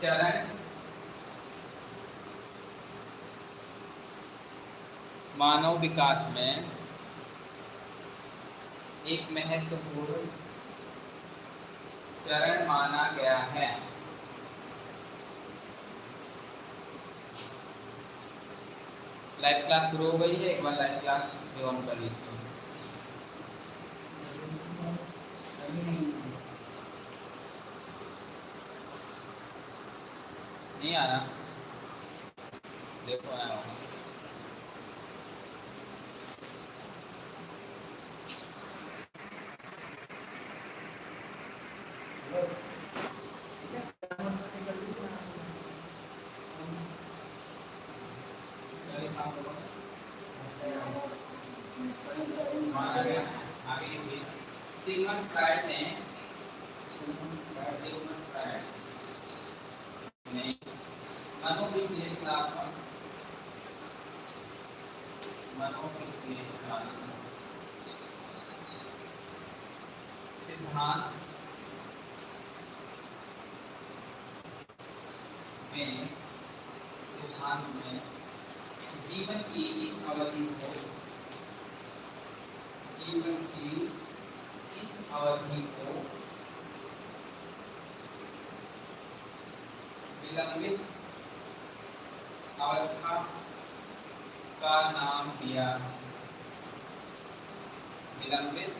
चरण मानव विकास में एक महत्वपूर्ण चरण माना गया है। लाइव क्लास शुरू हो गई है, एक बार लाइव क्लास ऑन कर लीजिए नहीं आ रहा देखो आया होगा सिगमंड फ्राइड ने सिगमंड फ्राइड ने मनोविश्लेषणात्मक मनोविश्लेषणात्मक सिद्धांत में सिद्धांत में जीवन की इस अवधि को जीवन की इस अवधि को विलंबित अवस्था का नाम दिया। विलंबित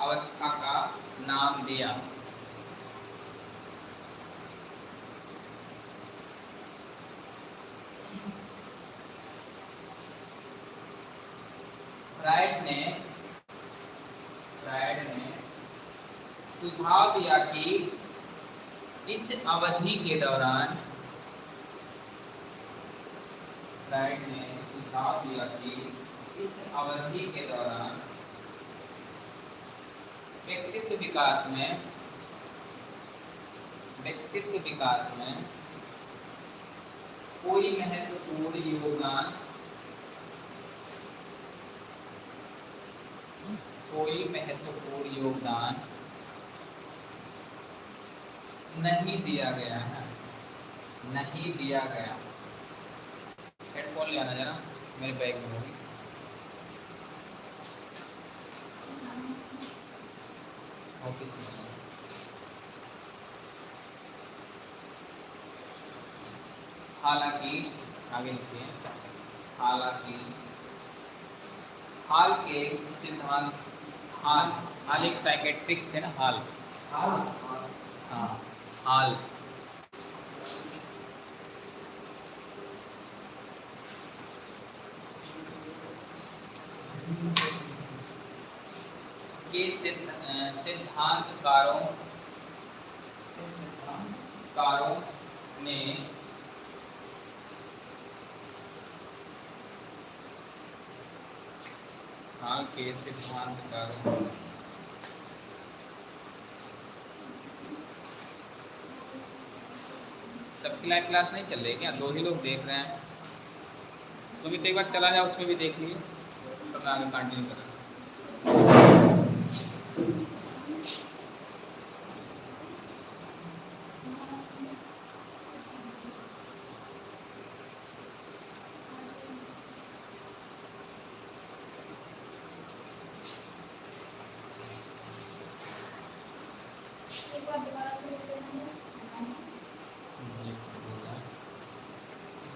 अवस्था का नाम दिया। फ्राइड ने फ्राइड ने सुझाव दिया कि अवधि के दौरान फ्राइड ने सुझाव दिया कि इस अवधि के दौरान व्यक्तित्व विकास में, व्यक्तित्व विकास में कोई महत्वपूर्ण योगदान, कोई महत्वपूर्ण योगदान नहीं दिया गया है। नहीं दिया गया। हेडफोन ले आना जरा मेरे बैग में होगी। ऑफ़िस में हालाँकि आगे लिखिए हालाँकि हाल के सिद्धांत हाल हाल एक साइकेट्रिक्स है ना हाल। हाँ। हाल के सिद्धांतकारों कारों ने हाँ के सिद्धांतकारों सबकी लाइव क्लास नहीं चल रही क्या? दो ही लोग देख रहे हैं। सुमित एक बार चला जाए उसमें भी देख मैं आगे कंटिन्यू करें।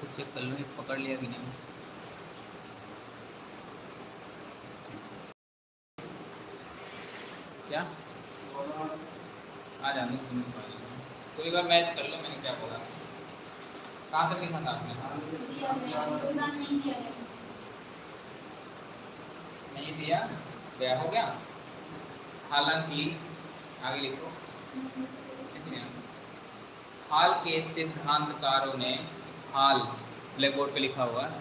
इसे चेक कर लो पकड़ लिया कि नहीं। क्या? आ जाने भाई तो एक बार मैच कर लो, मैंने क्या बोला? कहाँ तक लिखा था आपने नहीं दिया? गया हो गया? हालाँकि, आगे लिखो। हाल के सिद्धांतकारों ने हाल ब्लैक बोर्ड पे लिखा हुआ है।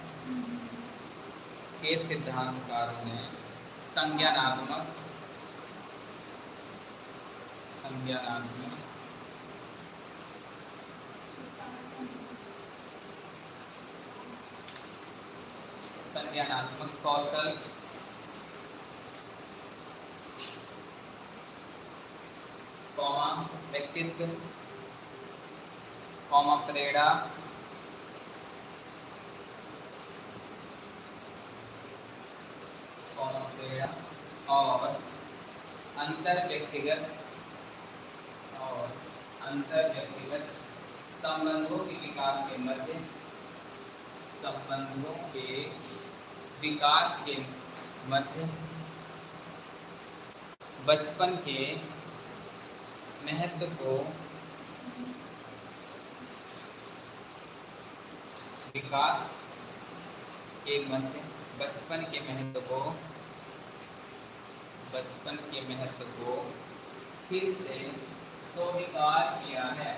के सिद्धांतकारों ने संज्ञानात्मक संज्ञानात्मक संज्ञानात्मक कौशल कौमा व्यक्तित्व, कॉमा प्रेड़ा प्रेड़ा और अंतर व्यक्तिगत और अंतर व्यक्तिगत संबंधों के विकास के मध्य, संबंधों के विकास के मध्य, बचपन के महत्व को विकास के मध्य, बचपन के महत्व को बचपन के महत्व को फिर से स्वीकार किया है।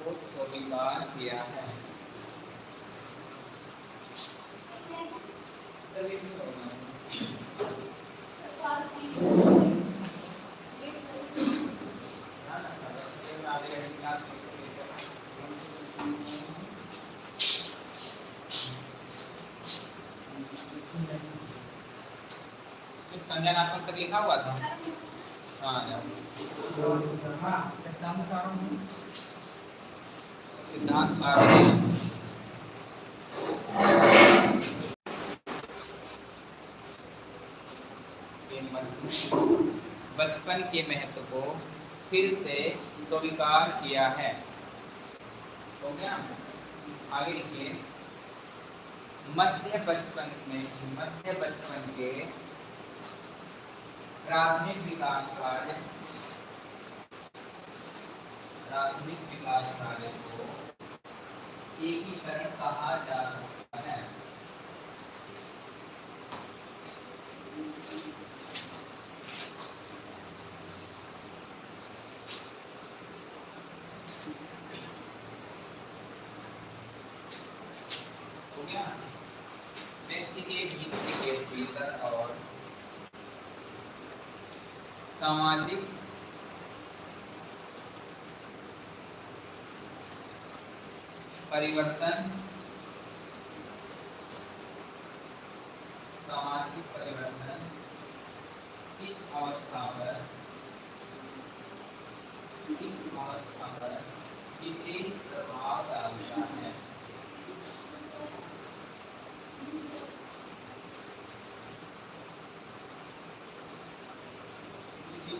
स्वीकार किया है संज्ञानात्मक तक लिखा हुआ था। हाँ सिद्धांत कारण बचपन के महत्व को फिर से स्वीकार किया है। हो गया? आगे लिखिए। मध्य बचपन में, मध्य बचपन के प्राथमिक विकास कार्य। प्राथमिक विकास कार्य को एकीकरण कहा जा सकता है। परिवर्तन सामाजिक परिवर्तन इस अवस्था पर इस अवस्था पर विशेष प्रभाव डालता है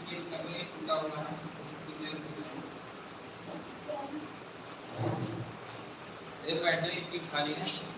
चीज़ करने टूटा हुआ है एक बैटरी इसकी खाली है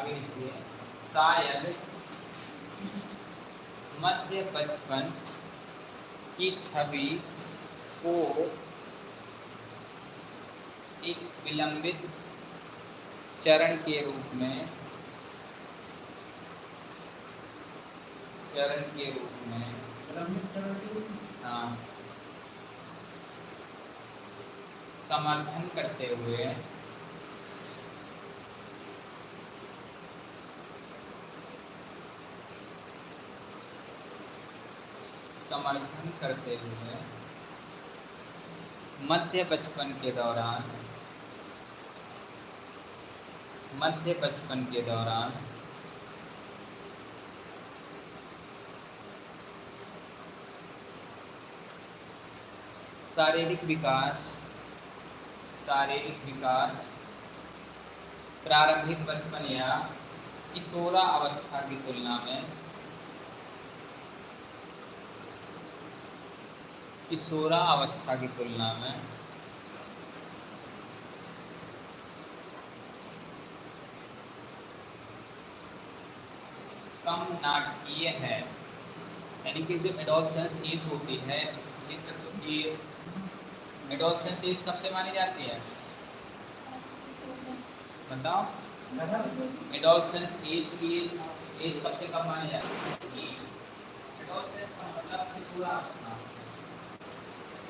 आगे लिखिए शायद मध्य बचपन की छवि को एक विलंबित चरण के रूप में चरण के रूप में? हाँ समर्थन करते हुए समर्थन करते हुए मध्य बचपन के दौरान, मध्य बचपन के दौरान शारीरिक विकास शारीरिक विकास, प्रारंभिक बचपन या किशोरा अवस्था की तुलना में किशोरा अवस्था की तुलना में कम नाटकीय है। यानी कि जो एडोलसेंस एज होती है एडोलसेंस एज कब से मानी जाती है? बताओ। एडोलसेंस एज की एज कब से कब मानी जाती है? एडोलसेंस का मतलब किशोरावस्था किशोरावस्था की एज कब से कब माने जाती है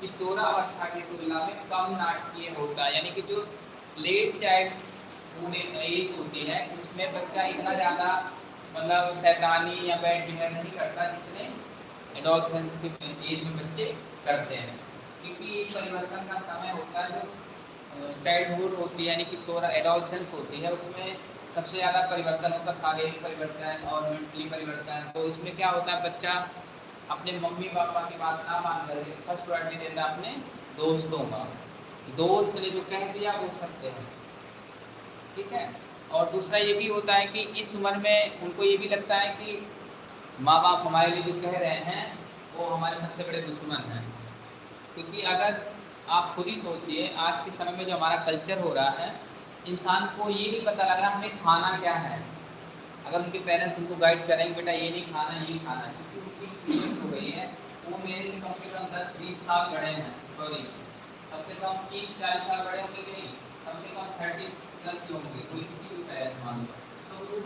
कि अवस्था की तुलना में कम नाटकीय होता है। यानी कि जो लेट चाइल्ड एज होती है, उसमें बच्चा इतना ज़्यादा मतलब शैतानी या बैड बिहेव नहीं करता जितने एडोलसेंस के एज में बच्चे करते हैं। क्योंकि परिवर्तन का समय होता है, जो चाइल्डहुड होती है, यानी कि सोलह एडोलसेंस होती है, उसमें सबसे ज़्यादा परिवर्तन होता है, शारीरिक परिवर्तन और मेंटली परिवर्तन। तो उसमें क्या होता है, बच्चा अपने मम्मी पापा की बात ना मान कर फ़र्स्ट प्रायोरिटी देता अपने दोस्तों का। दोस्त ने जो कह दिया, वो सत्य है। ठीक है? और दूसरा ये भी होता है कि इस उम्र में उनको ये भी लगता है कि माँ बाप हमारे लिए जो कह रहे हैं, वो हमारे सबसे बड़े दुश्मन हैं। क्योंकि अगर आप खुद ही सोचिए, आज के समय में जो हमारा कल्चर हो रहा है, इंसान को ये नहीं पता लग रहा हमें खाना क्या है। अगर उनके पेरेंट्स उनको गाइड करेंगे, बेटा, ये नहीं खाना, ये खाना है। एक्सपीरियंस हो, वो मेरे से कम से कम दस, बीस साल बड़े हैं सॉरी कम से कम तीस, चालीस साल बड़े होंगे कि नहीं? कम से कम थर्टी प्लस के होंगे, कोई किसी भी पेरेंट्स मान लो। तो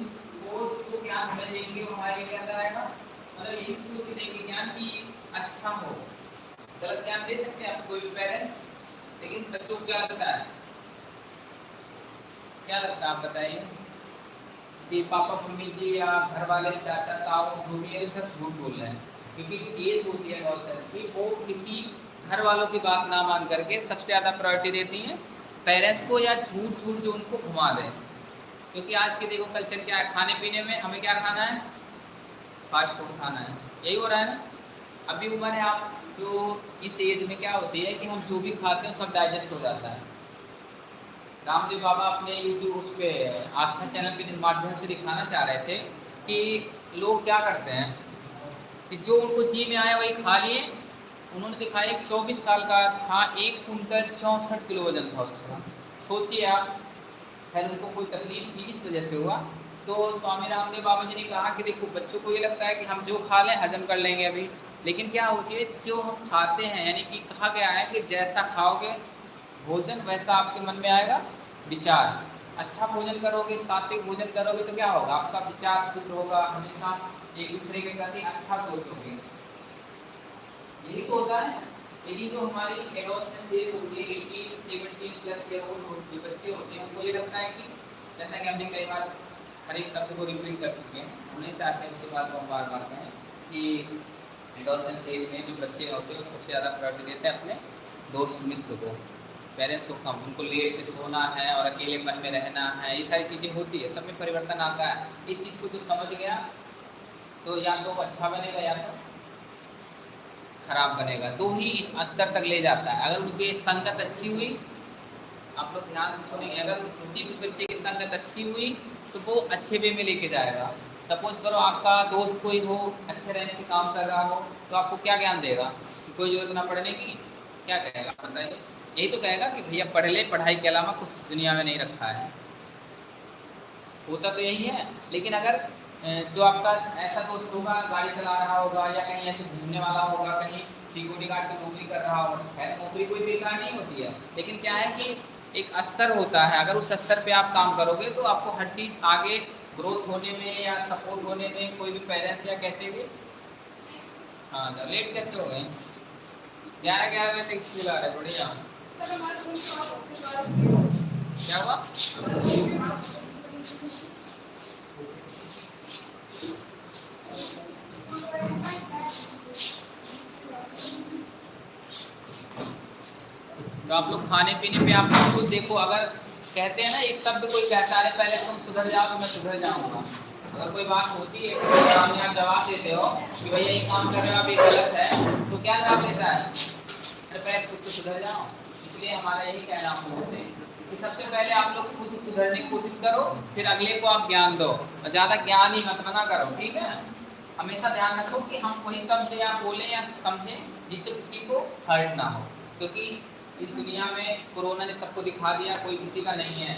वो उसको ज्ञान देंगे हमारे लिए कैसा आएगा मतलब यही सोच देंगे, ज्ञान कि अच्छा हो। गलत ज्ञान दे सकते हैं आप, कोई भी पेरेंट्स लेकिन बच्चों को क्या लगता है? क्या लगता है आप बताइए? कि पापा मम्मी जी या घर वाले, चाचा जो भी है सब झूठ बोल रहे हैं। क्योंकि एज होती है नॉनसेंस की, वो किसी घर वालों की बात ना मान करके सबसे ज़्यादा प्रायोरिटी देती हैं। पेरेंट्स को या झूठ झूठ जो उनको घुमा दें। क्योंकि आज के देखो कल्चर क्या है खाने पीने में हमें क्या खाना है? फास्ट फ़ूड खाना है। यही हो रहा है ना? अभी उम्र है आप, जो इस एज में क्या होती है कि हम जो भी खाते हैं, सब डाइजेस्ट हो जाता है। रामदेव बाबा अपने यूट्यूब उस पर आस्था चैनल के माध्यम से दिखाना चाह रहे थे कि लोग क्या करते हैं? कि जो उनको जी में आया वही खा लिए। उन्होंने दिखाया एक चौबीस साल का था, एक कुंटल चौंसठ किलो वज़न था उसका। सोचिए आप, खैर उनको कोई तकलीफ़ थी इस वजह से हुआ। तो स्वामी रामदेव बाबा जी ने कहा कि देखो, बच्चों को ये लगता है कि हम जो खा लें, हजम कर लेंगे अभी। लेकिन क्या होती है, जो हम खाते हैं, यानी कि कहा गया है कि जैसा खाओगे, भोजन वैसा आपके मन में आएगा, विचार। अच्छा भोजन करोगे, सात्विक भोजन करोगे तो क्या होगा? आपका विचार शुद्ध होगा, हमेशा एक दूसरे के प्रति अच्छा सोचोगे। यही तो होता है। लेकिन जो हमारी एडोसेंस एज होती है eighteen seventeen plus year old जो बच्चे होते हैं, उनको ये लगता है कि जैसा कि हमने कई बार हर एक शब्द को रिपीट कर चुके हैं, उन्हें से आते हैं उसके बाद हम बार बार कहें कि एडोसेंस एज में जो बच्चे होते हैं, वो सबसे ज़्यादा प्रायोरिटी देते हैं अपने दोस्त मित्र को। पेरेंट्स को कम, उनको लेट से सोना है और अकेलेपन में रहना है, ये सारी चीज़ें होती है, सब में परिवर्तन आता है। इस चीज़ को जो समझ गया तो या तो अच्छा बनेगा या तो खराब बनेगा। दो ही स्तर तक ले जाता है। अगर उनकी संगत अच्छी हुई, आप लोग ध्यान से सुनेंगे। अगर किसी भी बच्चे की संगत अच्छी हुई तो वो अच्छे वे में लेके जाएगा। सपोज़ करो आपका दोस्त कोई हो, अच्छे रैंक से काम कर रहा हो तो आपको क्या ज्ञान देगा? कि कोई ज़रूरत ना पढ़ने की? क्या कहेगा? बताइए। यही तो कहेगा कि भैया पढ़ ले, पढ़ाई के अलावा कुछ दुनिया में नहीं रखा है। होता तो यही है, लेकिन अगर जो आपका ऐसा दोस्त होगा गाड़ी चला रहा होगा या कहीं ऐसे घूमने वाला होगा कहीं सिक्योरिटी गार्ड की नौकरी कर रहा होगा खैर नौकरी कोई बेकार नहीं होती है। लेकिन क्या है कि एक स्तर होता है। अगर उस स्तर पे आप काम करोगे तो आपको हर चीज़ आगे ग्रोथ होने में या सपोर्ट होने में कोई भी पेरेंट्स या कैसे भी हाँ लेट कैसे हो गए? ग्यारह ग्यारह बजे तक स्कूल आ रहे बढ़िया। क्या हुआ? तो आप लोग खाने पीने पे आप लोग देखो, अगर कहते हैं ना, एक शब्द कोई कहता है, पहले तुम सुधर जाओ तो मैं सुधर जाऊँगा। अगर कोई बात होती है तो सामने आप जवाब देते हो कि भैया ये काम कर रहे हो, आप ये गलत है तो क्या जवाब देता है? अरे पहले खुद तो सुधर जाओ। इसलिए हमारा यही कहना हम लोगों से कि सबसे पहले आप लोग खुद सुधरने की कोशिश करो, फिर अगले को आप ज्ञान दो। ज़्यादा ज्ञान ही मत मना करो, ठीक है? हमेशा ध्यान रखो कि हम वही शब्द या बोले या समझें जिससे किसी को हर्ट ना हो, क्योंकि इस दुनिया में कोरोना ने सबको दिखा दिया, कोई किसी का नहीं है।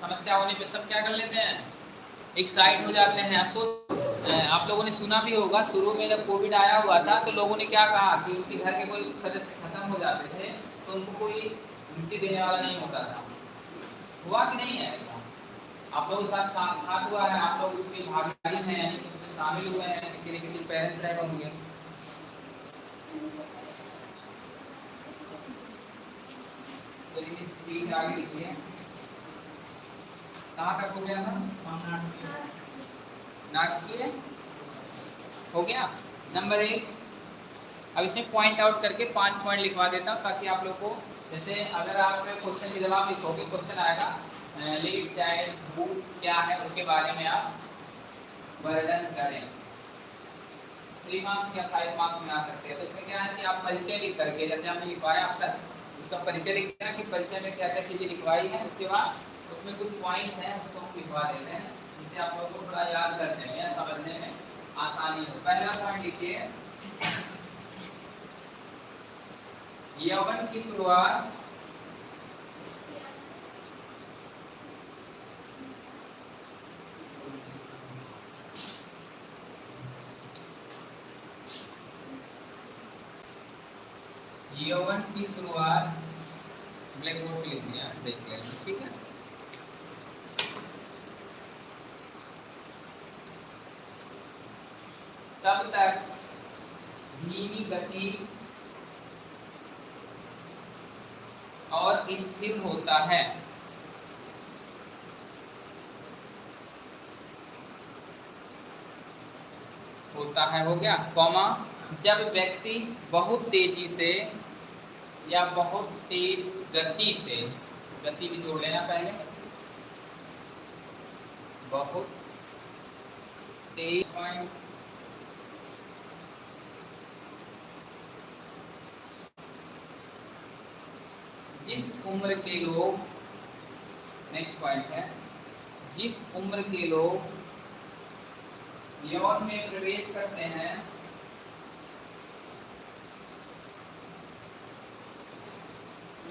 समस्या होने पे सब क्या कर लेते हैं? एक साइड हो जाते हैं। अफसोस आप लोगों ने सुना भी होगा, शुरू में जब कोविड आया हुआ था तो लोगों ने क्या कहा कि उनके घर के कोई सदस्य खत्म हो जाते थे तो उनको कोई मिट्टी देने वाला नहीं होता था। हुआ कि नहीं है आप लोगों के साथ साथ हुआ है, आप लोग उसकी भागीदारी हैं शामिल हुए हैं, किसी न किसी पेरेंट्स रहे होंगे आगे लिखिए कहाँ तक हो गया था? नाटकीय हो गया? नंबर एक। अब इसमें पॉइंट आउट करके पाँच पॉइंट लिखवा देता हूँ, ताकि आप लोग को, जैसे अगर आप क्वेश्चन के जवाब लिखोगे क्वेश्चन आएगा लीड चाइल्ड बुक क्या है, उसके बारे में आप वर्णन करें। थ्री मार्क्स या फाइव मार्क्स में आ सकते हैं। तो इसमें क्या है कि आप परिचय लिख करके, जैसे हमने लिखवाया अब तक उसका परिचय लिख देना कि परिचय में क्या क्या चीज़ें लिखवाई है, उसके बाद उसमें कुछ पॉइंट्स हैं, उसको हम लिखवा देते हैं, जिससे आप लोगों को थोड़ा याद करते हैं या समझने में आसानी हो। पहला पॉइंट लिखिए। यौवन की शुरुआत यौवन की शुरुआत ब्लैक बोर्ड पे लिख दिया देख लेना ठीक है? तब तक धीमी गति और स्थिर होता है। होता है, हो गया, कौमा जब व्यक्ति बहुत तेज़ी से या बहुत तेज गति से, गति भी जोड़ लेना पहले। बहुत तेज पॉइंट जिस उम्र के लोग नेक्स्ट पॉइंट है। जिस उम्र के लोग यौन में प्रवेश करते हैं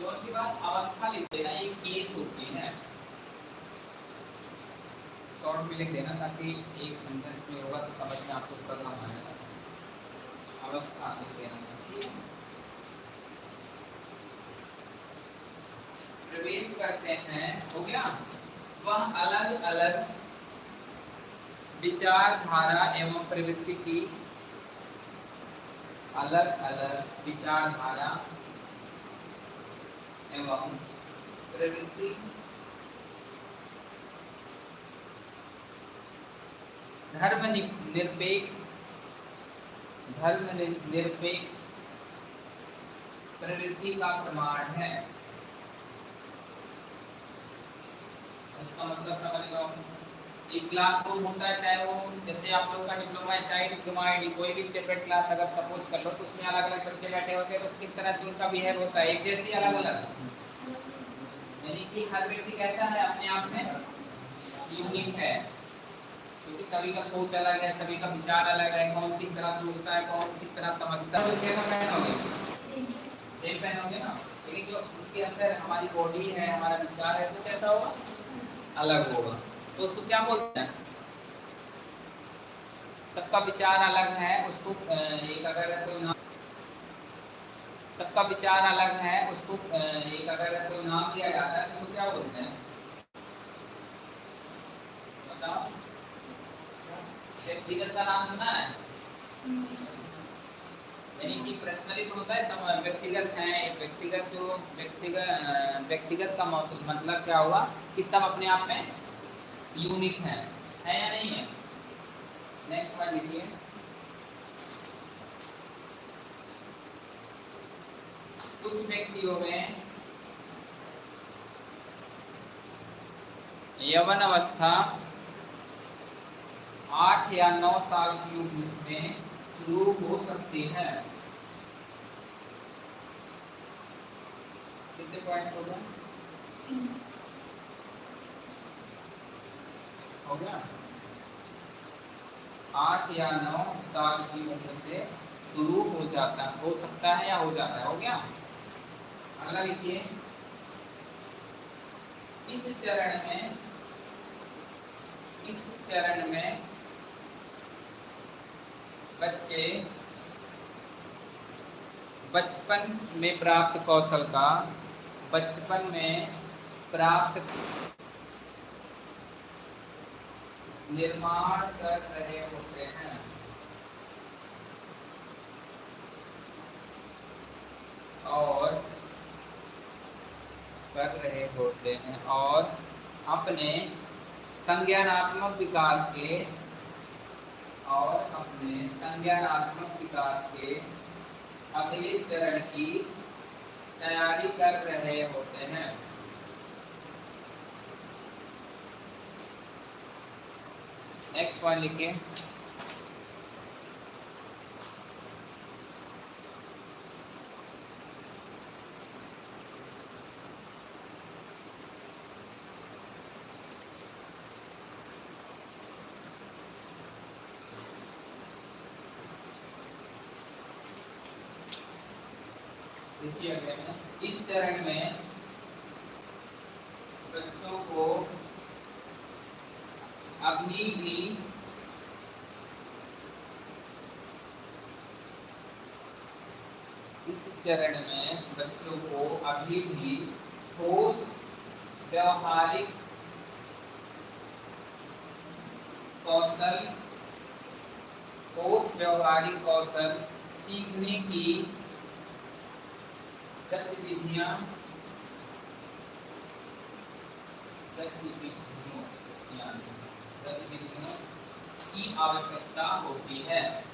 यौन की बात अवस्था लिख देना ये केस होती है। शॉर्ट में लिख देना ताकि एक सेंटेंस में होगा तो समझ में आपको थोड़ा आएगा। अवस्था लिख देना प्रवेश करते हैं, हो गया? वह अलग अलग विचारधारा एवं प्रवृत्ति की अलग अलग विचारधारा एवं प्रवृत्ति धर्म निरपेक्ष धर्म निरपेक्ष प्रवृत्ति का प्रमाण है। इसका मतलब समझ लो एक क्लास रूम होता है, चाहे वो जैसे आप लोग का डिप्लोमा है, चाहे डिप्लोमा आई कोई भी सेपरेट क्लास अगर सपोज़ कर लो तो उसमें अलग अलग बच्चे बैठे होते हैं तो किस तरह से उनका बिहेव होता है? एक जैसे अलग अलग यानी कि हर व्यक्ति कैसा है अपने आप में? यूनिक है। क्योंकि सभी का सोच अलग है, सभी का विचार अलग है, कौन किस तरह सोचता है, कौन किस तरह समझता है तो कैसा पहनोगे। सेम पहनोगे ना? लेकिन जो उसके अंदर हमारी बॉडी है, हमारा विचार है तो कैसा होगा? अलग होगा। तो उसको क्या बोलते हैं? सबका विचार अलग है, उसको एक अगर कोई नाम सबका विचार अलग है, उसको एक अगर कोई नाम दिया जाता है तो उसको क्या बोलते हैं? बताओ। व्यक्तिगत का नाम सुना है? यानी कि पर्सनली तो होता है व्यक्तिगत है व्यक्तिगत जो व्यक्तिगत व्यक्तिगत का मतलब क्या हुआ कि सब अपने आप में यूनिक है। है या नहीं है? नेक्स्ट वन लिखिए। कुछ व्यक्तियों में यवन अवस्था आठ या नौ साल की उम्र में शुरू हो सकती है। कितने पॉइंट्स हो गए हो गया? आठ या नौ साल की उम्र से शुरू हो जाता, हो सकता है या हो जाता है, हो गया? अगला लिखिए इस चरण में, इस चरण में बच्चे बचपन में प्राप्त कौशल का, बचपन में प्राप्त निर्माण कर रहे होते हैं। और कर रहे होते हैं और अपने संज्ञानात्मक विकास के और अपने संज्ञानात्मक विकास के अगले चरण की तैयारी कर रहे होते हैं। नेक्स्ट वन लिखिए देखिए इस चरण में बच्चों को अभी भी इस चरण में बच्चों को अभी भी ठोस, व्यवहारिक कौशल, ठोस, व्यवहारिक कौशल सीखने की गतिविधियाँ, गतिविधियों गतिविधियों की आवश्यकता होती है।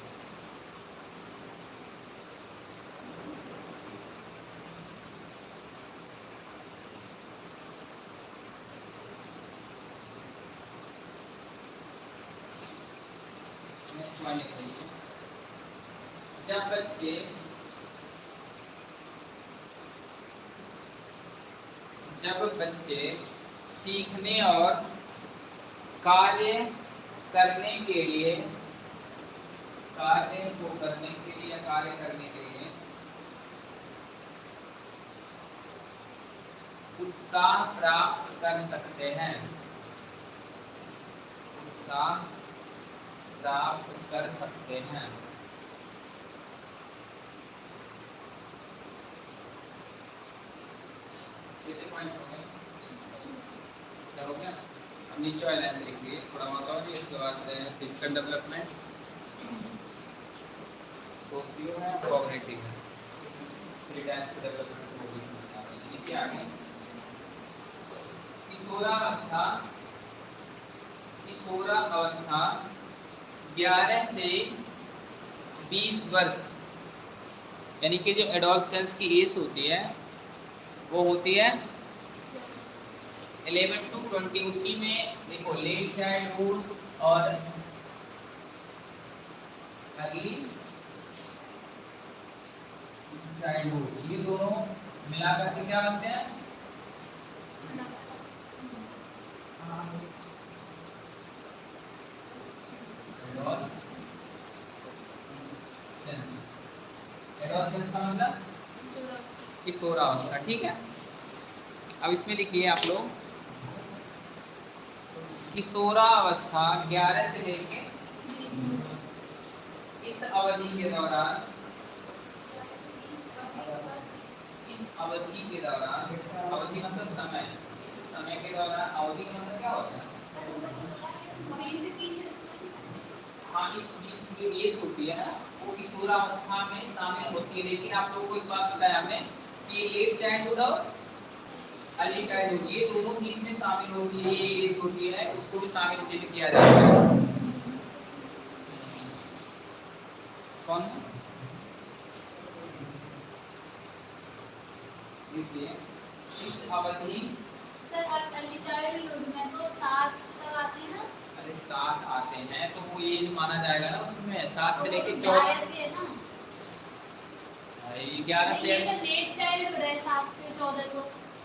जब बच्चे जब बच्चे सीखने और कार्य करने के लिए, कार्य को करने के लिए कार्य करने के लिए उत्साह प्राप्त कर सकते हैं। उत्साह प्राप्त कर सकते हैं। कितने पॉइंट गए गया अब नीचे वाले लाइन से लिखिए थोड़ा बहुत और इसके बाद physical development socio cooperative three times के डेवलपमेंट को भी लिखिए आगे। किशोरावस्था किशोरावस्था 11 से 20 वर्ष। यानी कि जो एडोलसेंस की एज होती है वो होती है इलेवन टू ट्वेंटी उसी में देखो लेट चाइल्डहुड और अर्ली ये दोनों मिलाकर के क्या बनते हैं? एडोलसेंस का मतलब? किशोरावस्था ठीक है? अब इसमें लिखिए आप लोग किशोरावस्था 11 से लेके इस अवधि के दौरान, इस अवधि के दौरान, अवधि मतलब समय, इस समय के दौरान अवधि मतलब क्या होता है? हाँ इस बीच एज होती है ना वो किशोरावस्था में शामिल होती है। लेकिन आप लोगों को एक बात बताया हमने कि लेट चाइल्डहुड और अर्ली चाइल्डहुड ये दोनों की इसमें शामिल होती है ये एज होती है उसको भी शामिल इसी में किया जाता है। कौन इस अवधि सर आप अर्ली चाइल्डहुड में तो सात तक आते हैं ना? अरे सात आते हैं तो वो ये नहीं माना जाएगा ना उसमें सात से लेके तो चौदह है ग्यारह से तो लेट चाइल्डहुड है सात से चौदह को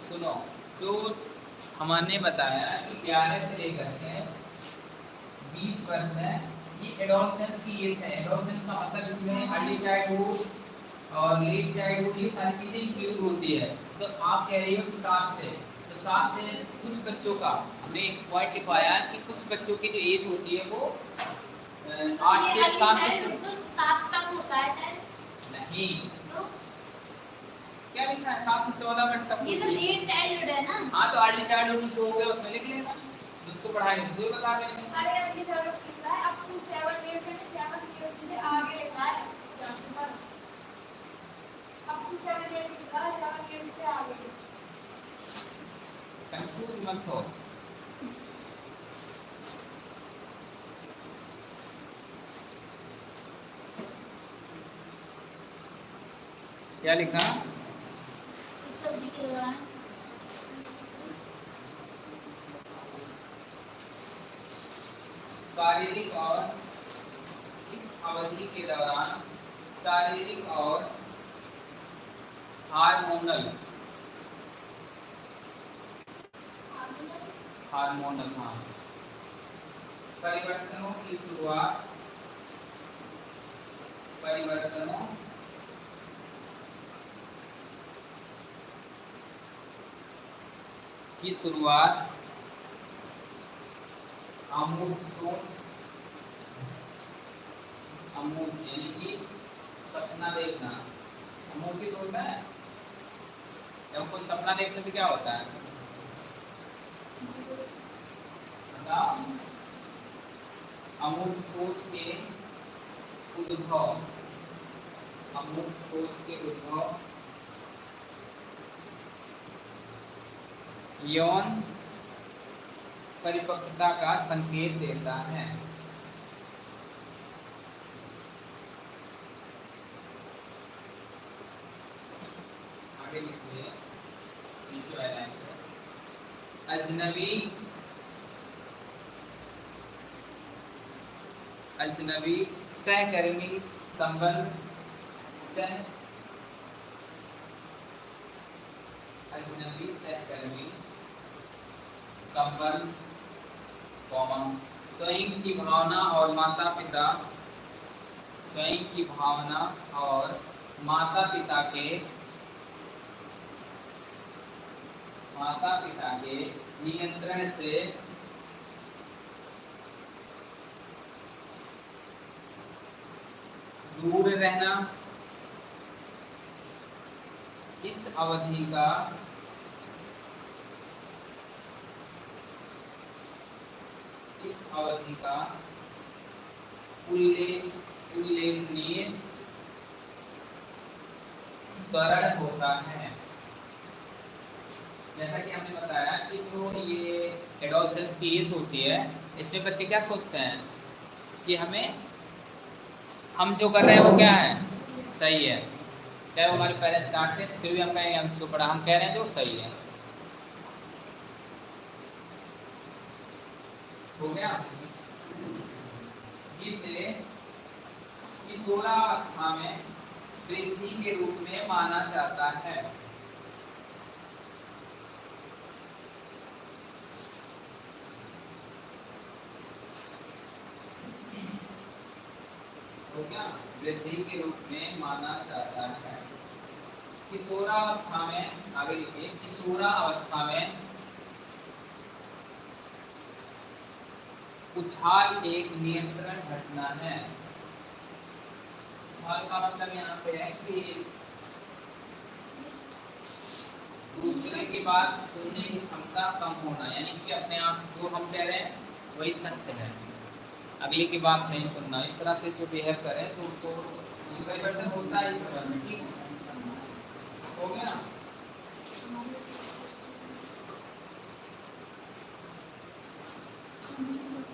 सुनो जो हमने बताया कि ग्यारह से लेकर के बीस वर्ष है ये एडोसेंस की एज है। एडोसेंस का मतलब इसमें अर्ली चाइल्डहुड और लेट चाइल्डहुड ये सारी चीज़ें इंक्लूड होती है। तो आप कह रही हो कि सात से तो सात से कुछ बच्चों का हमने एक पॉइंट लिखवाया कि कुछ बच्चों की जो एज होती है वो आठ से सात से तो सात तक होता है शायद। नहीं तो क्या लिखा है? सात से चौदह वर्ष तक ये तो लेट चाइल्डहुड है ना? हाँ तो अर्ली चाइल्डहुड जो हो गया उसमें लिख लेना। जिसको पढ़ाएँगे उसको बता देंगे अरे अभी चलो लिखा है। अप टू सेवन ईयर्स है सेवन ईयर्स से आगे लिखा है। अप टू सेवन ईयर्स लिखा है सेवन ईयर्स से आगे कंफ्यूज मत हो। क्या लिखा? इस के दौरान। शारीरिक और इस अवधि के दौरान शारीरिक और हार्मोनल। हार्मोनल हाँ। परिवर्तनों की शुरुआत। परिवर्तनों की शुरुआत अमूर्त सोच, अमूर्त यानी कि सपना देखना। अमूर्तित होता है। जब कोई सपना देखने से क्या होता है? अमूर्त सोच के उद्भव। अमूर्त सोच के उद्भव। यौन परिपक्वता का संकेत देता है। आगे अजनबी अजनबी सहकर्मी संबंध सह अजनबी सहकर्मी संबंध कॉमन स्वयं की भावना और माता पिता स्वयं की भावना और माता पिता के माता पिता के नियंत्रण से दूर रहना। इस अवधि का इस अवधि का उल्लेख उल्लेखनीय त्वरण होता है। जैसा कि हमने बताया कि जो ये एडोसेंस की एज होती है, इसमें बच्चे क्या सोचते हैं? कि हमें, हम जो कर रहे हैं वो क्या है? सही है। चाहे वो हमारे पेरेंट्स डांटते फिर भी हम कहेंगे, हम जो पढ़ा, हम कह रहे हैं जो सही है। हो गया। जिसे किशोरावस्था में वृद्धि के रूप में माना जाता है। हो गया। वृद्धि के रूप में माना जाता है। किशोरावस्था में, आगे लिखिए किशोरावस्था में उछाल एक नियंत्रण घटना है। उछाल का मतलब यहाँ पे है कि दूसरे की बात सुनने की क्षमता कम होना, यानी कि अपने आप जो हम कह रहे हैं, वही सत्य है। अगले की बात नहीं सुनना। इस तरह से जो बिहेव करें तो उनको परिवर्तन होता है इस तरह ठीक? हो गया?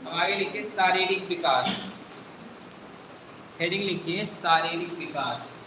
अब आगे लिखिए शारीरिक विकास। हेडिंग लिखिए शारीरिक विकास।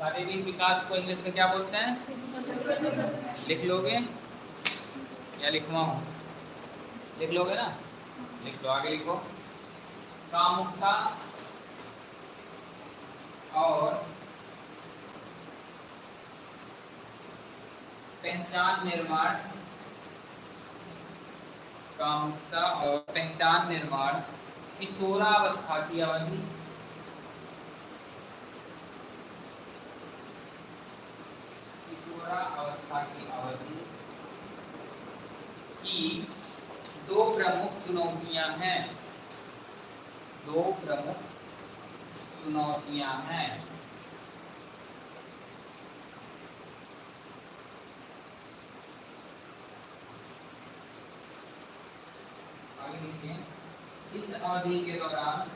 शारीरिक विकास को इंग्लिश में क्या बोलते हैं? लिख लोगे? या लिखवाऊं लिख लोगे ना? लिख लो, आगे लिखो। कामुकता और पहचान निर्माण। कामुकता और पहचान निर्माण। किशोरावस्था की अवधि। किशोरावस्था की अवधि की दो प्रमुख चुनौतियाँ हैं। दो प्रमुख चुनौतियाँ हैं। इस अवधि के दौरान,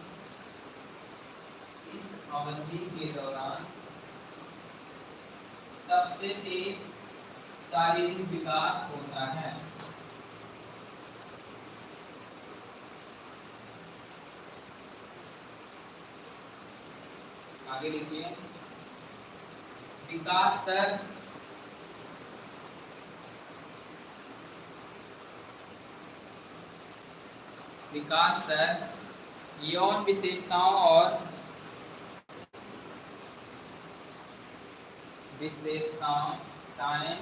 इस अवधि के दौरान सबसे तेज शारीरिक विकास होता है। आगे लिखिए। विकास दर विकास दर, यौन विशेषताओं और विशेषताएँ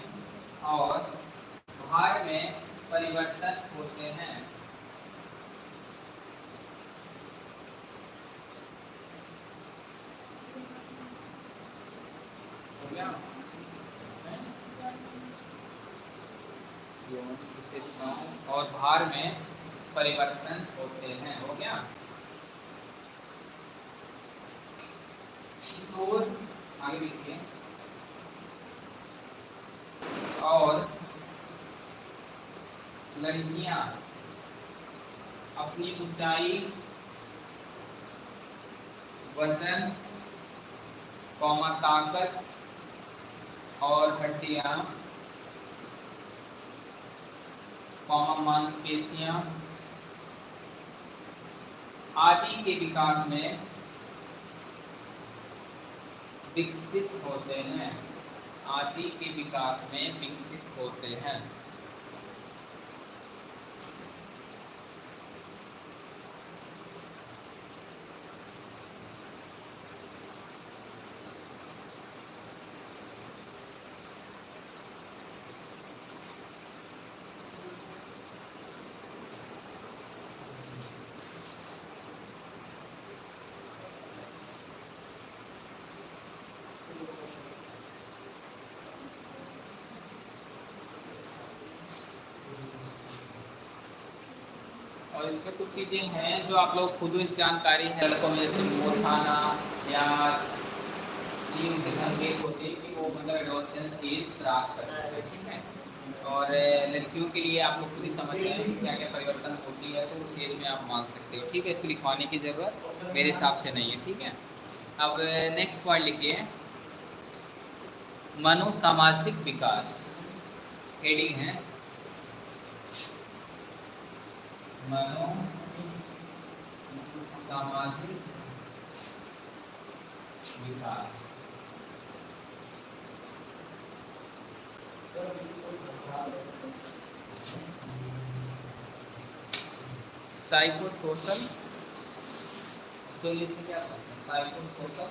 और भार में परिवर्तन होते हैं। विशेषताओं और भार में परिवर्तन होते हैं हो गया किशोर आगे लिखिए और लड़कियाँ अपनी ऊंचाई, वज़न, कौमा ताकत और हड्डियाँ कौमा मांसपेशियाँ आदि के विकास में विकसित होते हैं। आदि के विकास में विकसित होते हैं। और इसमें कुछ चीज़ें हैं जो आप लोग खुद इस जानकारी है, लड़कों में जैसे मोर खाना या ये उनके संकेत होते हैं कि वो मतलब एडोलसेंस एज क्रॉस कर रहे हैं, ठीक है? और लड़कियों के लिए आप लोग खुद ही समझ रहे हैं क्या क्या परिवर्तन होती है तो उस एज में आप मान सकते हो, ठीक है? इसको लिखवाने की ज़रूरत मेरे हिसाब से नहीं है, ठीक है? अब नेक्स्ट पॉइंट लिखिए। मनोसामाजिक विकास। हेडिंग है मनो सामाजिक विकास। साइको सोशल इसको में क्या बोलते हैं? साइको सोशल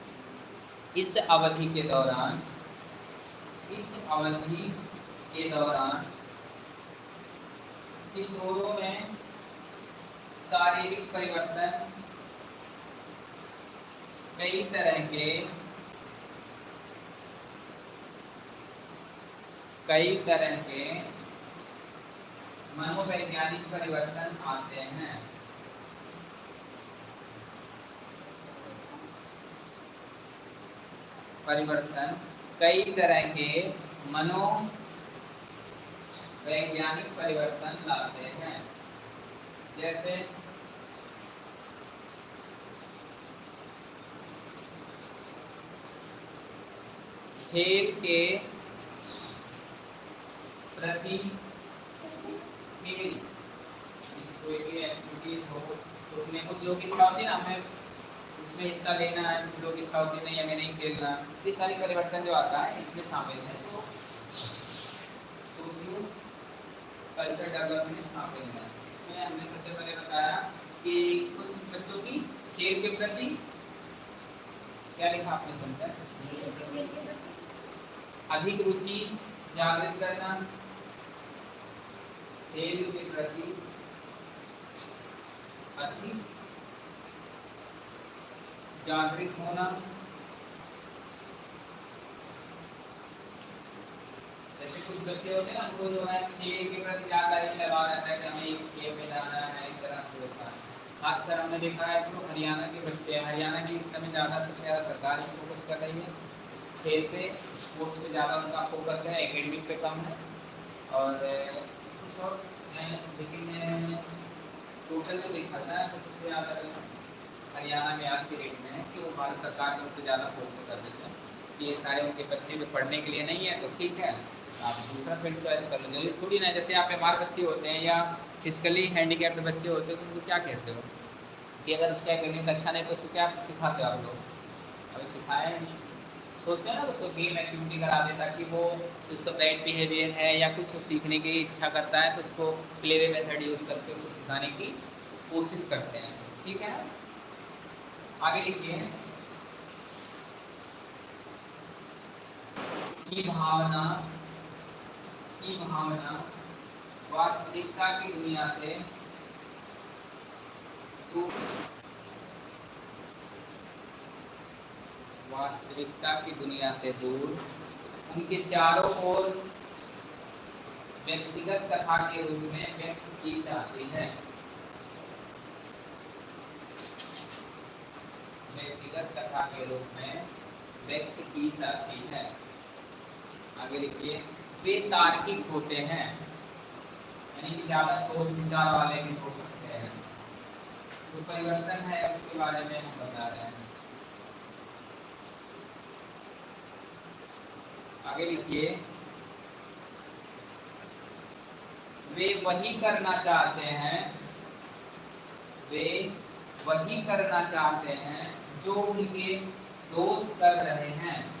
इस अवधि के दौरान, इस अवधि के दौरान किशोरों में शारीरिक परिवर्तन कई तरह के, कई तरह के मनोवैज्ञानिक परिवर्तन आते हैं। परिवर्तन। कई तरह के मनो वैज्ञानिक परिवर्तन लाते हैं। जैसे खेल के प्रति कोई भी एक्टिविटीज़ हो उसमें कुछ लोग इच्छा होती है ना हमें उसमें हिस्सा लेना है कुछ लोग इच्छा होती नहीं हमें नहीं खेलना, ये सारी परिवर्तन जो आता है, इसमें शामिल है। तो सोशियो कल्चर डेवलपमेंट शामिल है। इसमें हमने सबसे पहले बताया कि कुछ बच्चों की खेल के प्रति क्या लिखा आपने सुनकर? अधिक रुचि जागृत करना, खेल के प्रति अधिक जागृत होना। जैसे कुछ बच्चे होते हैं उनको जो है खेल के प्रति ज़्यादा ही लगाव रहता है कि हमें खेल में जाना है, इस तरह से होता है। खासकर हमने देखा है तो हरियाणा के बच्चे, हरियाणा की इस समय ज़्यादा से ज़्यादा सरकार भी फोकस कर रही है। खेल पे स्पोर्ट्स पे ज़्यादा उनका फोकस है एकेडमिक पे कम है। और लेकिन टोटल जो देखा था तो सबसे ज़्यादा हरियाणा में आज की डेट में है कि वो भारत सरकार ने उनको ज़्यादा फोकस कर देते हैं। कि ये सारे उनके बच्चे में पढ़ने के लिए नहीं है तो ठीक है। आप दूसरा फ़ील्ड चॉइस कर लो। ज़रूरी थोड़ी ना, जैसे आप मार्क अच्छे होते हैं या फिजिकली हैंडीकैप्ड बच्चे होते हो तो उनको क्या कहते हो? कि अगर उसका एकेडमिक अच्छा नहीं तो उसको क्या सिखाते हो आप लोग? अभी नहीं। सोचते हैं ना उसको गेम एक्टिविटी करा दे ताकि वो उसका बैड बिहेवियर है या कुछ सीखने की इच्छा करता है तो उसको प्ले वे मेथड यूज़ करके उसको सिखाने की कोशिश करते हैं। ठीक है आगे लिखिए। की भावना की भावना वास्तविकता की दुनिया से वास्तविकता की दुनिया से दूर, उनके चारों ओर व्यक्तिगत कथा के रूप में व्यक्त की जाती है। व्यक्तिगत कथा के रूप में व्यक्त की जाती है। आगे लिखिए वे तार्किक होते हैं, यानी कि ज़्यादा सोच विचार वाले भी हो सकते हैं। जो तो परिवर्तन है, उसके बारे में हम बता रहे हैं। आगे लिखिए वे वही करना चाहते हैं, वे वही करना चाहते हैं जो उनके दोस्त कर रहे हैं।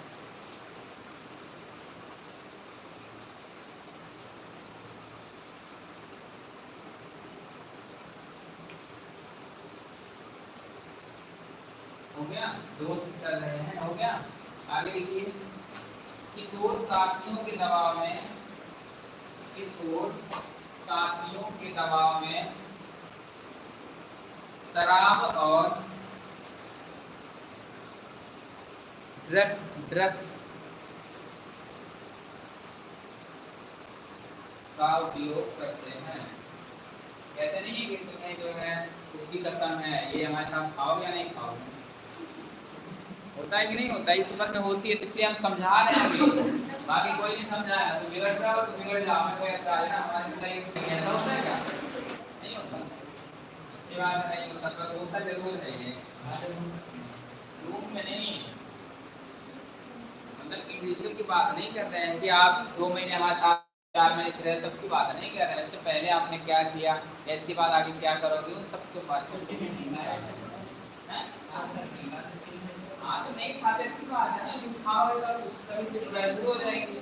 हो गया? दोस्त कर रहे हैं, हो गया? आगे लिखिए किशोर साथियों के दबाव में, किशोर साथियों के दबाव में, शराब और ड्रग्स ड्रग्स का उपयोग करते हैं। कहते नहीं कि तुम्हें जो है, उसकी कसम है, ये हमारे साथ खाओ या नहीं खाओ? होता है कि नहीं होता? है इस उम्र में होती है तो इसलिए हम समझा रहे हैं बाकी कोई नहीं समझाया तो बिगड़ रहा हो तो बिगड़ जाओ। हमें कोई ऐसा ना, हमारे पिता ऐसा होता है क्या? नहीं होता। अच्छी बात नहीं होता, पर होता ज़रूर है ये। रूम में नहीं। मतलब इंडिविजुअल की बात नहीं कर रहे हैं कि आप दो महीने हमारे साथ चार महीने से रहे तब की बात नहीं कर रहे हैं। इससे पहले आपने क्या किया? इसके बाद आगे क्या करोगे? उन सबके बारे में हाँ। तो नहीं खाते अच्छी बात है ना। खाओगे तो कभी प्रेशर हो जाएँगे।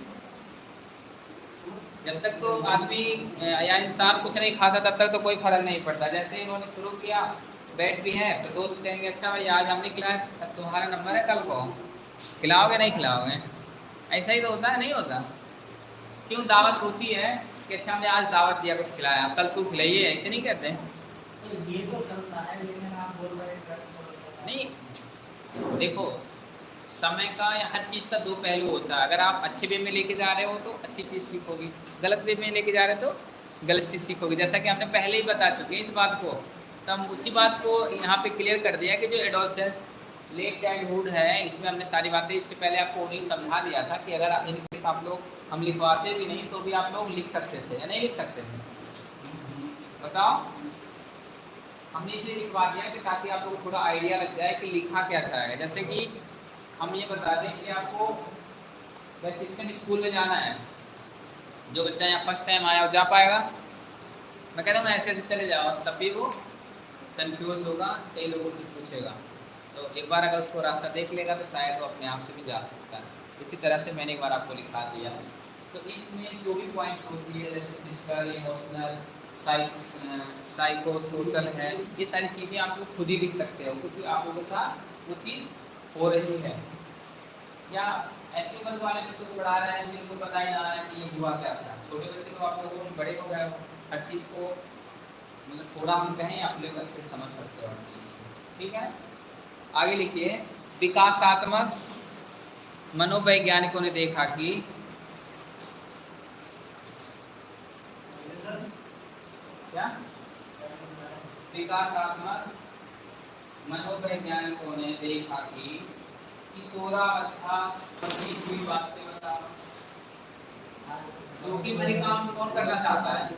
जब तक तो आदमी या इंसान कुछ नहीं खाता तब तक तो कोई फ़र्क नहीं पड़ता। जैसे इन्होंने शुरू किया बैठ भी है तो दोस्त कहेंगे अच्छा भाई आज हमने खिलाया तुम्हारा नंबर है कल को खिलाओगे नहीं खिलाओगे? ऐसा ही तो होता है नहीं होता? क्यों दावत होती है कि अच्छा हमने आज दावत दिया कुछ खिलाया कल तू खिलाइए ऐसे नहीं कहते ये तो है हैं नहीं देखो समय का या हर चीज़ का दो पहलू होता है। अगर आप अच्छे वे में लेके जा रहे हो तो अच्छी चीज़ सीखोगी। गलत वे में लेके जा रहे हो तो गलत चीज़ सीखोगी। जैसा कि हमने पहले ही बता चुके हैं इस बात को। तो हम उसी बात को यहाँ पे क्लियर कर दिया कि जो लेट चाइल्डहुड है, इसमें हमने सारी बातें, इससे पहले आपको नहीं समझा दिया था कि अगर आप इनकेस आप लोग, हम लिखवाते भी नहीं तो भी आप लोग लिख सकते थे या नहीं लिख सकते थे। बताओ। हमने इसे लिखवा दिया कि ताकि आप लोग को थोड़ा आइडिया लग जाए कि लिखा क्या जाएगा जैसे कि हम ये बता दें कि आपको, वैसे स्कूल में जाना है। जो बच्चा यहाँ फ़र्स्ट टाइम आया वो जा पाएगा। मैं कह दूँगा ऐसे ऐसे चले जाओ, तब भी वो कन्फ्यूज़ होगा, कई लोगों से पूछेगा। तो एक बार अगर उसको रास्ता देख लेगा तो शायद वो अपने आप से भी जा सकता है। इसी तरह से मैंने एक बार आपको लिखा दिया है। तो इसमें जो भी पॉइंट्स होती है, जैसे फ़िज़िकल इमोशनल साइको सोशल है, ये सारी चीज़ें आप लोग खुद ही लिख सकते हो, क्योंकि आप लोगों के साथ वो चीज़ हो रही है। या ऐसे उम्र वाले बच्चों को पढ़ा रहे हैं, जिनको पता ही ना है कि ये हुआ क्या था। छोटे बच्चे को आप लोगों बड़े हो गए, हर चीज़ को मतलब थोड़ा हम कहें आप लोग अच्छे समझ सकते हो हर चीज़ ठीक है? आगे लिखिए विकासात्मक मनोवैज्ञानिकों ने देखा कि क्या? विकासात्मक मनोवैज्ञानिकों ने देखा कि किशोरावस्था हुई बातें बताओ जो कि मेरे काम कौन करना चाहता है?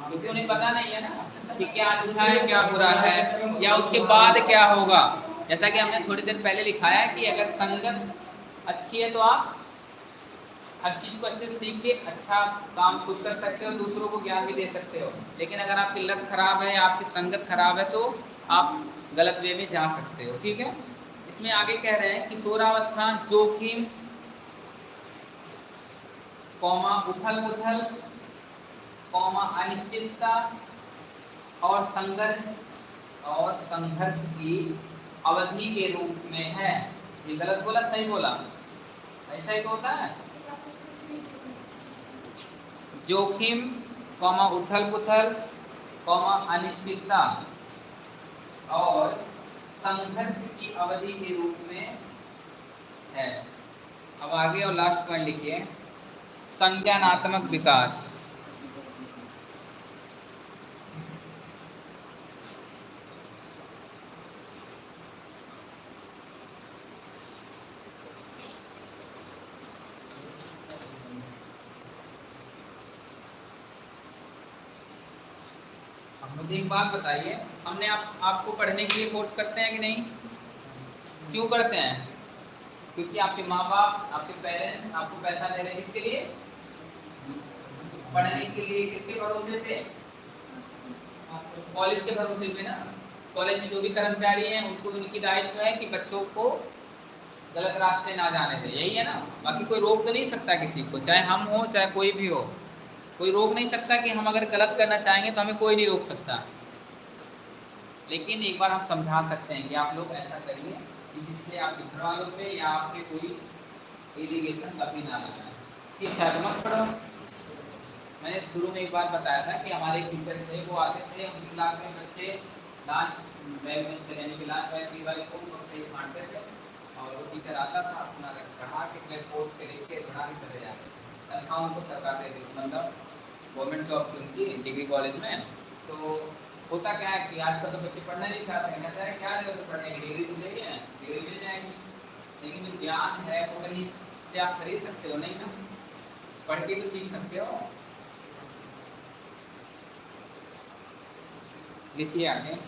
क्योंकि उन्हें पता नहीं है ना कि क्या अच्छा है, क्या बुरा है, या उसके बाद क्या होगा। जैसा कि हमने थोड़ी देर पहले लिखाया कि अगर संगत अच्छी है तो आप हर चीज़ को अच्छे से सीख के अच्छा काम खुद कर सकते हो, दूसरों को ज्ञान भी दे सकते हो। लेकिन अगर आपकी लत खराब है, आपकी संगत खराब है तो आप गलत वे में जा सकते हो, ठीक है? इसमें आगे कह रहे हैं कि किशोरावस्था जोखिम, कौमा उथल पुथल कौमा अनिश्चितता और संघर्ष और संघर्ष की अवधि के रूप में है। ये गलत बोला? सही बोला। ऐसा ही तो होता है। जोखिम, कौमा उथल पुथल, कौमा अनिश्चितता और संघर्ष की अवधि के रूप में है। अब आगे और लास्ट पॉइंट लिखिए। संज्ञानात्मक विकास। एक बात बताइए, हमने आप, आपको पढ़ने के लिए फोर्स करते हैं कि नहीं? क्यों करते हैं? क्योंकि आपके माँ बाप आपके पेरेंट्स आपको पैसा दे रहे हैं किसके लिए? पढ़ने के लिए किसके भरोसे पे? कॉलेज के भरोसे पे ना? कॉलेज में जो भी कर्मचारी हैं, उनको उनकी दायित्व है कि बच्चों को गलत रास्ते ना जाने दें। यही है ना? बाकी कोई रोक तो नहीं सकता किसी को, चाहे हम हो, चाहे कोई भी हो। कोई रोक नहीं सकता कि हम अगर गलत करना चाहेंगे तो हमें कोई नहीं रोक सकता। लेकिन एक बार हम समझा सकते हैं कि आप लोग ऐसा करिए कि जिससे आपके घर वालों पे या आपके कोई एलिगेशन कभी ना लगाए ठीक है मत पढ़ो। मैंने शुरू में एक बार बताया था कि हमारे टीचर थे, वो आते थे, उनकी क्लास में बच्चे लास्ट बैग में चले यानी कि लास्ट बैग सी वाले को बांटते थे और वो टीचर आता था, अपना पढ़ा के ब्लैक बोर्ड पे लिख के पढ़ा के चले जाते थे। तनख्वाह उनको सरकार देती मतलब गवर्नमेंट जॉब उनकी डिग्री कॉलेज में तो होता क्या है कि आजकल तो बच्चे पढ़ना नहीं चाहते हैं, कहता है, क्या ज़रूरत पढ़ने की? डिग्री तो चाहिए डिग्री मिल जाएगी। लेकिन जो ज्ञान है, वो कहीं से आप खरीद सकते हो, नहीं ना? पढ़ के भी सीख सकते हो। लिखिए आगे।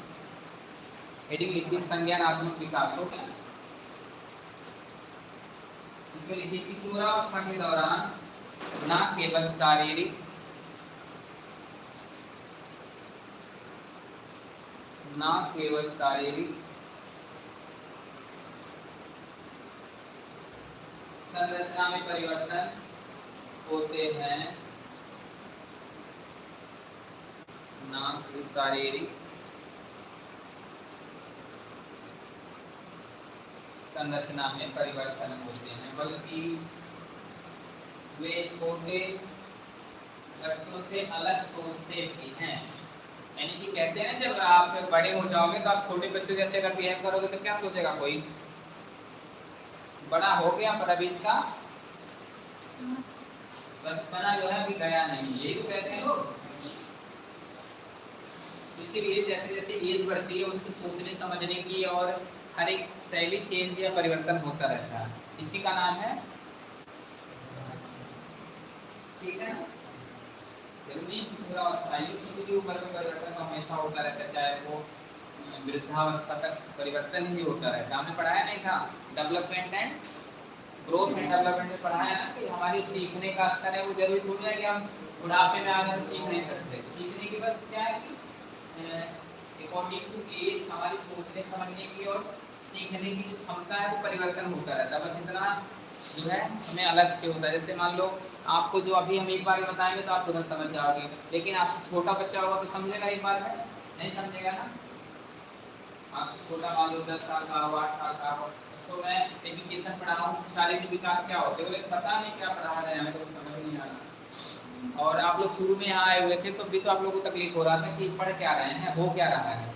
हेडिंग लिखिए, संज्ञानात्मक विकास, हो गया। इसमें लिखिए किशोरावस्था के दौरान न केवल शारीरिक न केवल शारीरिक संरचना में परिवर्तन होते हैं, न शारीरिक संरचना में परिवर्तन होते हैं, बल्कि वे छोटे बच्चों से अलग सोचते भी हैं। यानी कि कहते हैं जब आप बड़े हो जाओगे तो आप छोटे बच्चों जैसे अगर बिहेव करोगे तो क्या सोचेगा कोई? बड़ा हो गया पर अभी इसका बचपना जो है अभी गया नहीं। यही तो कहते हैं लोग इसीलिए जैसे जैसे एज बढ़ती है, उसकी सोचने, समझने की और हर एक शैली चेंज या परिवर्तन होता रहता है। इसी का नाम है, ठीक है ज़रूरी किसी का अवस्था ये किसी भी उम्र में परिवर्तन हमेशा होता रहता है, चाहे वो वृद्धावस्था तक परिवर्तन ही होता रहता हमने पढ़ाया नहीं था? Development and growth and development में पढ़ाया ना कि हमारी सीखने का स्तर है, वो ज़रूरी थोड़ी है कि हम बुढ़ापे में आगे सीख नहीं सकते। सीखने की बस क्या है कि अकॉर्डिंग टू एज हमारी सोचने, समझने की और सीखने की जो क्षमता है, वो परिवर्तन होता रहता है। बस इतना जो है, हमें अलग से होता है। जैसे मान लो आपको जो अभी हम एक बार में बताएँगे तो आप तुरंत समझ जाओगे। लेकिन आपसे छोटा बच्चा होगा तो समझेगा एक बार में? नहीं समझेगा ना? आपसे छोटा मान लो दस साल का हो, आठ साल का हो। उसको मैं एजुकेशन पढ़ाऊँ शारीरिक विकास क्या होते हैं? पता नहीं क्या पढ़ा रहे हैं तो समझ नहीं आ रहा। और आप लोग शुरू में यहाँ आए हुए थे तो भी तो आप लोग को तकलीफ़ हो रहा था कि पढ़ क्या रहे हैं, हो क्या रहा है?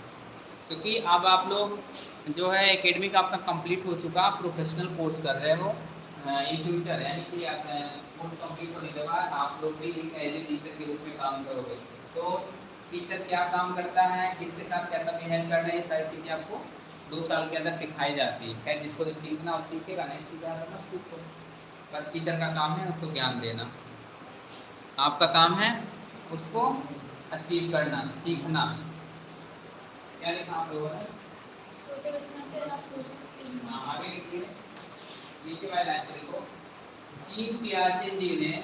क्योंकि अब आप लोग जो है एकेडमिक आपका कंप्लीट हो चुका प्रोफेशनल कोर्स कर रहे हो। इन फ्यूचर यानी कि कोर्स कंप्लीट होने के बाद आप लोग भी एक एज ए टीचर के रूप में काम करोगे। तो टीचर क्या काम करता है किसके साथ कैसा बिहेव करना है ये सारी चीज़ें आपको दो साल के अंदर सिखाई जाती है। खैर जिसको जो सीखना वो सीखेगा नहीं सीखा तो सीखो। पर टीचर का काम है उसको ज्ञान देना। आपका काम है उसको अचीव करना सीखना। क्या लिखा आप लोगों ने? छोटे बच्चों से हैं आगे लिखिए। नीचे वाले लाइन से लिखो। जीव पियासे जी ने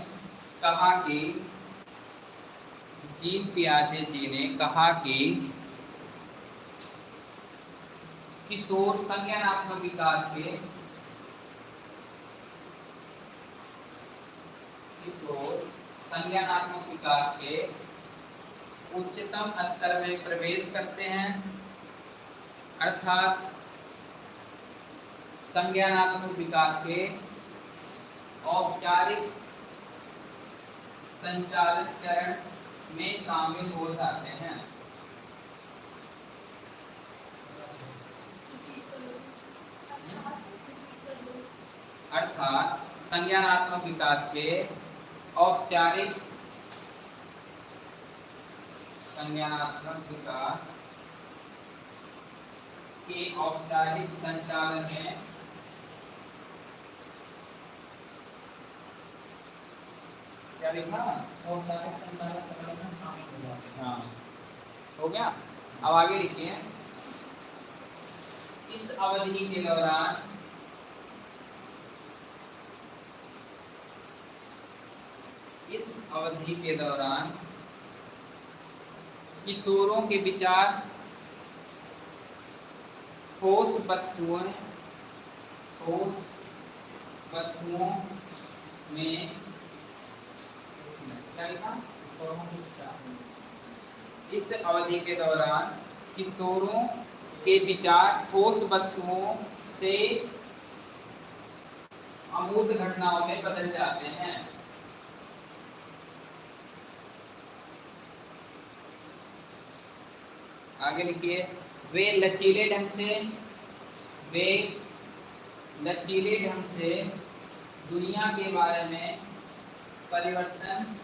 कहा कि, जीव पियासे जी ने कहा कि, किशोर संज्ञानात्मक विकास के, किशोर संज्ञानात्मक विकास के उच्चतम स्तर में प्रवेश करते हैं। अर्थात संज्ञानात्मक विकास के औपचारिक संचालन चरण में शामिल हो जाते हैं। अर्थात संज्ञानात्मक विकास के औपचारिक संज्ञानात्मक विकास के औपचारिक संचालन में क्या लिखा औपचारिक संचालक चरण शामिल हो जाते हाँ। हो गया? अब आगे लिखिए। इस अवधि के दौरान इस अवधि के दौरान किशोरों के विचार, ठोस वस्तुओं ठोस वस्तुओं में इस अवधि के दौरान किशोरों के विचार ठोस वस्तुओं से अमूर्त घटनाओं में बदल जाते हैं। आगे लिखिए वे लचीले ढंग से, वे लचीले ढंग से दुनिया के बारे में परिवर्तन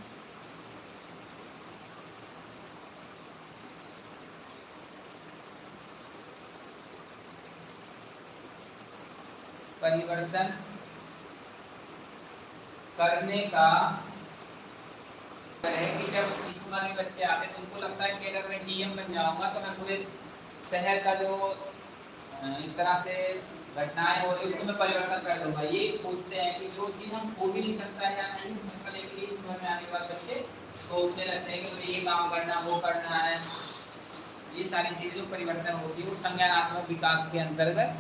परिवर्तन करने का है कि जब इस उम्र में बच्चे आते तो उनको लगता है कि अगर मैं डीएम बन जाऊँगा तो मैं पूरे शहर का जो इस तरह से घटनाएँ हो रही उसको मैं परिवर्तन कर दूँगा। ये सोचते हैं कि जो चीज़ हम हो भी नहीं सकता या नहीं हो सकता, लेकिन इस उम्र में आने के बाद बच्चे सोचने लगते हैं कि मुझे ये काम करना वो करना है। ये सारी चीज़ें जो परिवर्तन होती है, वो संज्ञानात्मक विकास के अंतर्गत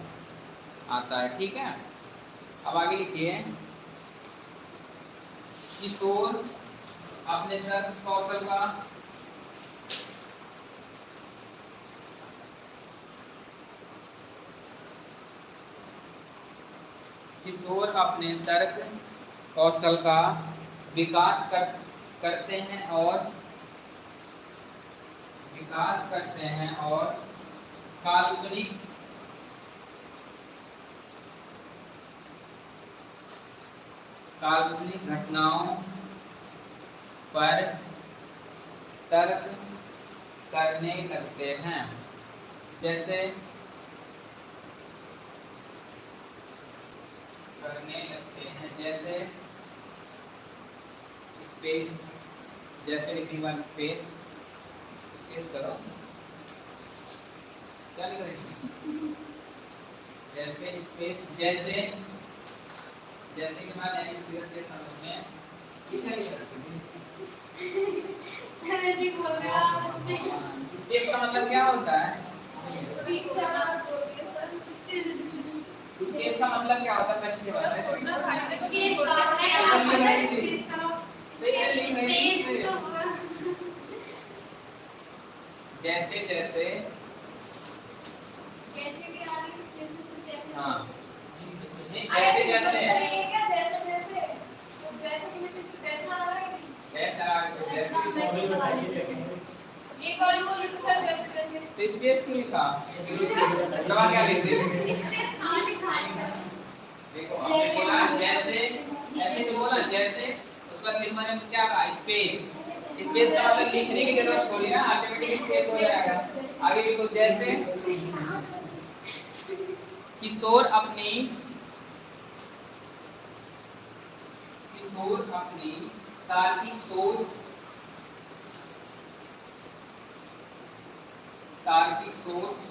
आता है, ठीक है? अब आगे लिखिए। किशोर अपने तर्क कौशल का किशोर अपने तर्क कौशल का विकास कर, करते हैं और विकास करते हैं और काल्पनिक काल्पनिक घटनाओं पर तर्क करने लगते हैं। जैसे करने लगते हैं, जैसे स्पेस जैसे लिखने वाली स्पेस स्पेस करो। क्या लिख रहे जैसे स्पेस जैसे जैसे कि मैं नहीं सीधा से समझ में अरे जी बोल रहे हो आप इसमें स्पेस का मतलब क्या होता है? स्पेस का मतलब क्या होता है? प्रश्न के में। का स्पेस का आप स्पेस करो स्पेस तो जैसे जैसे जैसे कि आगे स्पेस तो जैसे हाँ। ऐसे जैसे जैसे। जैसे जैसे। तो जैसे कि मुझे कैसा आ रहा है जैसा जैसे ये सा लिख सर जैसे जैसे। तो स्पेस क्यों लिखा दवा क्या लिखी स्पेस खाली खाली सब। देखो आपने बोला जैसे ऐसे तो बोला जैसे उसका में क्या कहा? स्पेस। स्पेस का मतलब लिखने की ज़रूरत थोड़ी ना ऑटोमेटिकली स्पेस हो जाएगा। आगे लिखो जैसे किशोर अपनी किशोर अपनी तार्किक सोच तार्किक सोच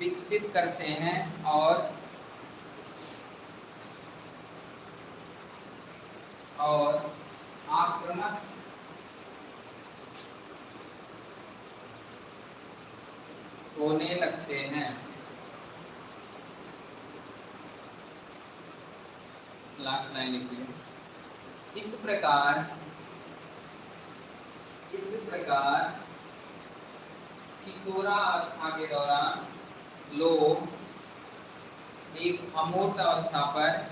विकसित करते हैं और और आक्रामक होने लगते हैं। लास्ट लाइन लिखिए इस प्रकार इस प्रकार किशोरावस्था के दौरान लोग एक अमूर्त अवस्था पर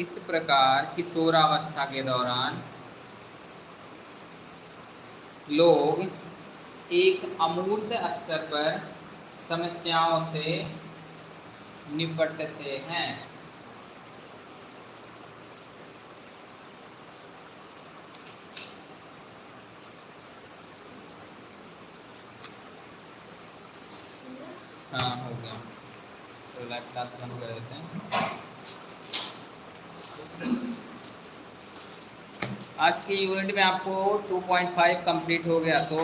इस प्रकार किशोरावस्था के दौरान लोग एक अमूर्त स्तर पर समस्याओं से निपटते हैं। हाँ हो गया। तो लाइव क्लास बंद कर देते हैं। आज की यूनिट में आपको 2.5 कंप्लीट हो गया तो